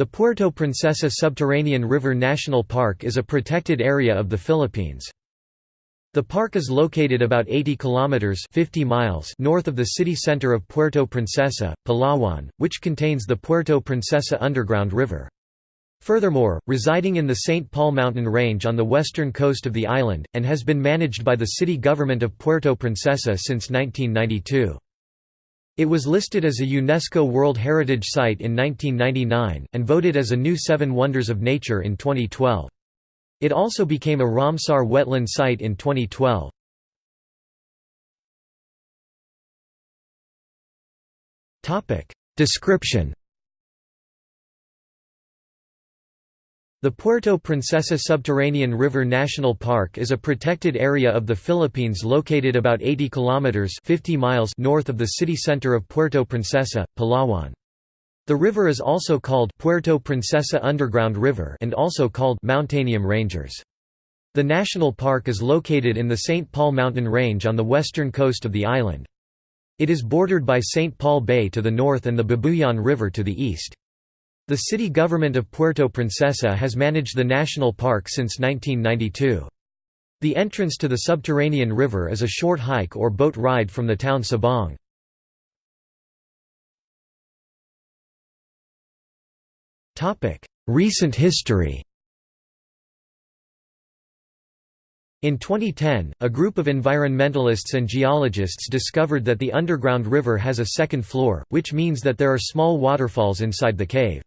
The Puerto Princesa Subterranean River National Park is a protected area of the Philippines. The park is located about 80 kilometers 50 miles north of the city center of Puerto Princesa, Palawan, which contains the Puerto Princesa Underground River. Furthermore, residing in the St. Paul mountain range on the western coast of the island, and has been managed by the city government of Puerto Princesa since 1992. It was listed as a UNESCO World Heritage Site in 1999, and voted as a new Seven Wonders of Nature in 2012. It also became a Ramsar wetland site in 2012. Description The Puerto Princesa Subterranean River National Park is a protected area of the Philippines located about 80 kilometers 50 miles north of the city center of Puerto Princesa, Palawan. The river is also called Puerto Princesa Underground River and also called Mountainium Rangers. The national park is located in the St. Paul mountain range on the western coast of the island. It is bordered by St. Paul Bay to the north and the Babuyan River to the east. The city government of Puerto Princesa has managed the national park since 1992. The entrance to the subterranean river is a short hike or boat ride from the town Sabang. Recent history In 2010, a group of environmentalists and geologists discovered that the underground river has a second floor, which means that there are small waterfalls inside the cave.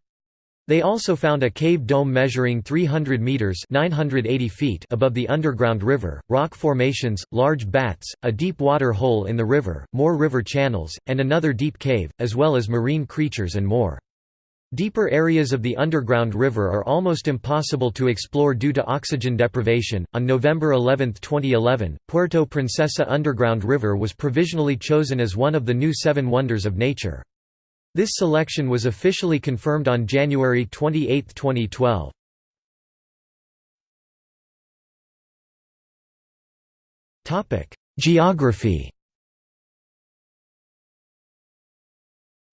They also found a cave dome measuring 300 meters (980 feet) above the underground river, rock formations, large bats, a deep water hole in the river, more river channels, and another deep cave, as well as marine creatures and more. Deeper areas of the underground river are almost impossible to explore due to oxygen deprivation. On November 11, 2011, Puerto Princesa Underground River was provisionally chosen as one of the new Seven Wonders of Nature. This selection was officially confirmed on January 28, 2012. Geography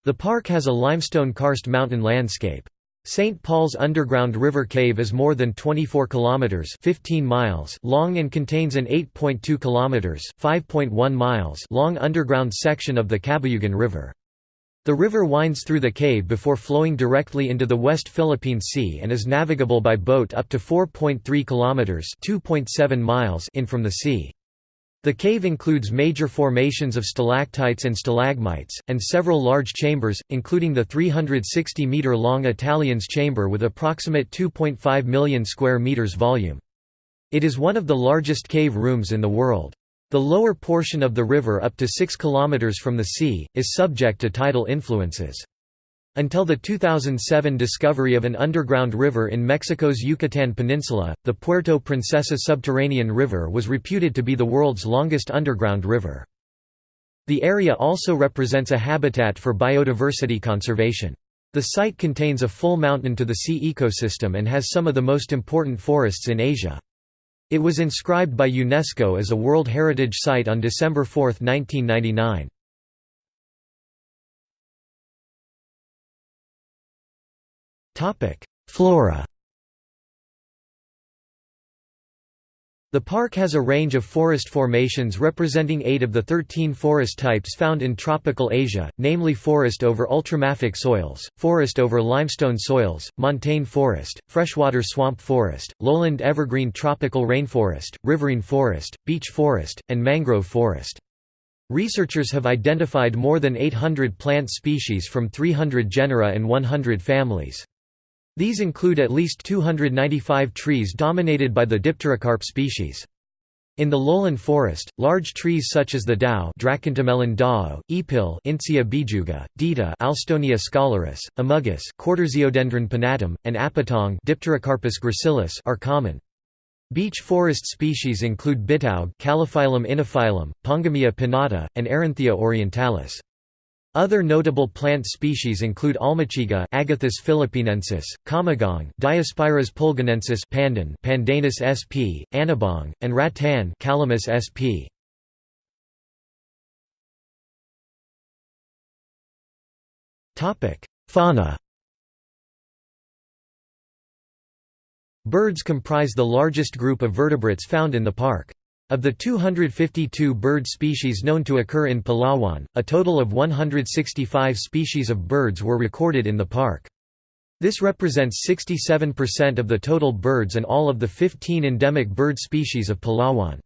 The park has a limestone karst mountain landscape. St. Paul's underground river cave is more than 24 kilometers (15 miles) long and contains an 8.2 kilometers (5.1 miles) long underground section of the Cabayugan River. The river winds through the cave before flowing directly into the West Philippine Sea and is navigable by boat up to 4.3 kilometers (2.7 miles) in from the sea. The cave includes major formations of stalactites and stalagmites, and several large chambers, including the 360-metre-long Italian's chamber with approximate 2.5 million square metres volume. It is one of the largest cave rooms in the world. The lower portion of the river up to 6 km from the sea, is subject to tidal influences. Until the 2007 discovery of an underground river in Mexico's Yucatan Peninsula, the Puerto Princesa subterranean river was reputed to be the world's longest underground river. The area also represents a habitat for biodiversity conservation. The site contains a full mountain-to-the-sea ecosystem and has some of the most important forests in Asia. It was inscribed by UNESCO as a World Heritage Site on December 4, 1999. Flora The park has a range of forest formations representing eight of the 13 forest types found in tropical Asia, namely forest over ultramafic soils, forest over limestone soils, montane forest, freshwater swamp forest, lowland evergreen tropical rainforest, riverine forest, beech forest, and mangrove forest. Researchers have identified more than 800 plant species from 300 genera and 100 families. These include at least 295 trees dominated by the Dipterocarp species. In the lowland forest, large trees such as the dao Dracontemelon dao, ipil Intsia bijuga, dita Alstonia scholaris, amugus Koordersiodendron pinnatum, and apatong Dipterocarpus gracilis are common. Beech forest species include bitaug Calophyllum inophyllum, Pongamia pinnata, and Erythrina orientalis. Other notable plant species include almachiga Agathis philippinensis, kamagong Diospyros pulgonensis pandan Pandanus sp, anabong, and rattan Calamus sp. Fauna Birds comprise the largest group of vertebrates found in the park. Of the 252 bird species known to occur in Palawan, a total of 165 species of birds were recorded in the park. This represents 67% of the total birds and all of the 15 endemic bird species of Palawan.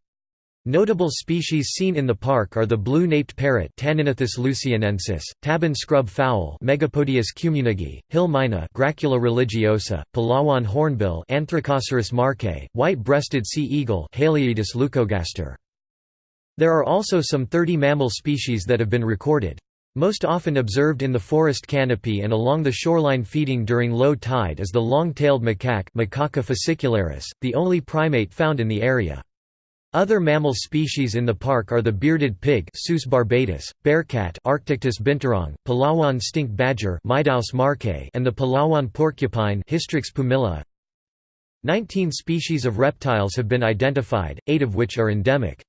Notable species seen in the park are the blue-naped parrot Tanygnathus lucionensis, tabon scrub fowl Megapodius cumingii, hill myna Gracula religiosa, Palawan hornbill Anthracoceros marcae, white-breasted sea eagle Haliaeetus leucogaster. There are also some 30 mammal species that have been recorded. Most often observed in the forest canopy and along the shoreline feeding during low tide is the long-tailed macaque Macaca fascicularis, the only primate found in the area. Other mammal species in the park are the bearded pig Sus barbatus, bearcat Arctictis binturong, Palawan stink badger marcae, and the Palawan porcupine Hystrix pumila. Nineteen species of reptiles have been identified, eight of which are endemic.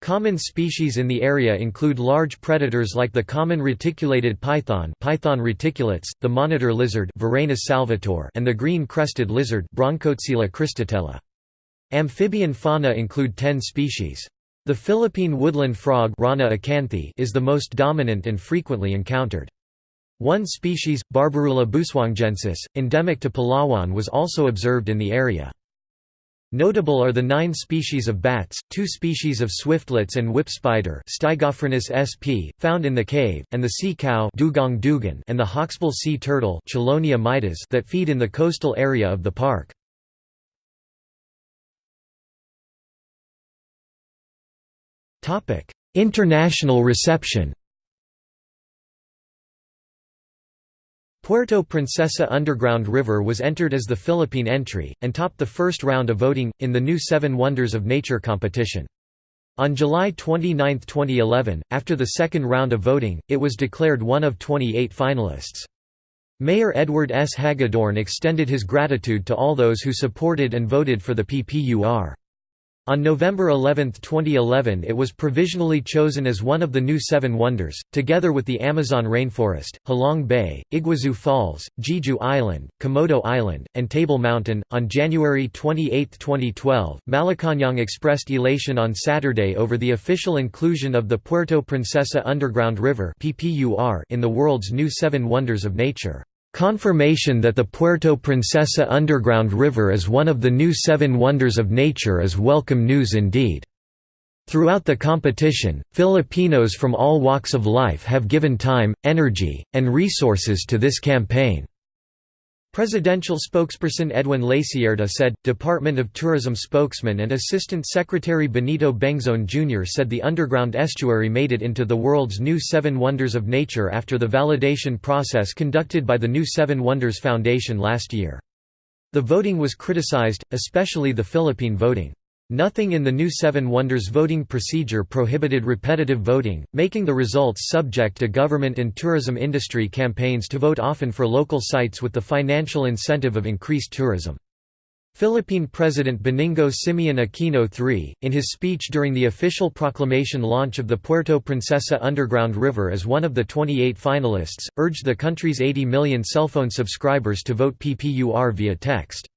Common species in the area include large predators like the common reticulated python Python reticulatus, the monitor lizard salvator, and the green-crested lizard Bronchocela cristatella. Amphibian fauna include 10 species. The Philippine woodland frog Rana is the most dominant and frequently encountered. One species, Barbourula busuangensis, endemic to Palawan was also observed in the area. Notable are the nine species of bats, two species of swiftlets and whip spider sp, found in the cave, and the sea cow dugong dugon and the hawksbill sea turtle that feed in the coastal area of the park. International reception Puerto Princesa Underground River was entered as the Philippine entry, and topped the first round of voting, in the new Seven Wonders of Nature competition. On July 29, 2011, after the second round of voting, it was declared one of 28 finalists. Mayor Edward S. Hagedorn extended his gratitude to all those who supported and voted for the PPUR. On November 11, 2011 it was provisionally chosen as one of the new Seven Wonders, together with the Amazon rainforest, Halong Bay, Iguazu Falls, Jeju Island, Komodo Island, and Table Mountain. On January 28, 2012, Malacañang expressed elation on Saturday over the official inclusion of the Puerto Princesa Underground River in the world's new Seven Wonders of Nature. Confirmation that the Puerto Princesa underground river is one of the new seven wonders of nature is welcome news indeed. Throughout the competition, Filipinos from all walks of life have given time, energy, and resources to this campaign. Presidential spokesperson Edwin Lacierda said, Department of Tourism spokesman and Assistant Secretary Benito Bengzon Jr. said the underground estuary made it into the world's new Seven Wonders of Nature after the validation process conducted by the New Seven Wonders Foundation last year. The voting was criticized, especially the Philippine voting. Nothing in the new Seven Wonders voting procedure prohibited repetitive voting, making the results subject to government and tourism industry campaigns to vote often for local sites with the financial incentive of increased tourism. Philippine President Benigno Simeon Aquino III, in his speech during the official proclamation launch of the Puerto Princesa Underground River as one of the 28 finalists, urged the country's 80 million cellphone subscribers to vote PPUR via text.